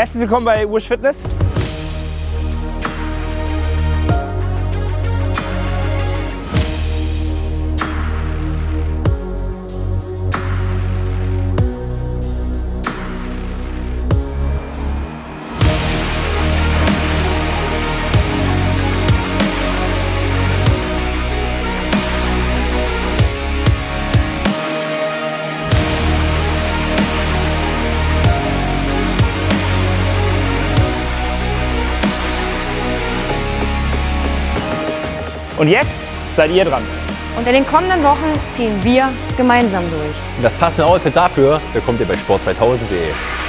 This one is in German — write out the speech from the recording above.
Herzlich willkommen bei Wish Fitness. Und jetzt seid ihr dran. Und in den kommenden Wochen ziehen wir gemeinsam durch. Und das passende Outfit dafür bekommt ihr bei sport2000.de.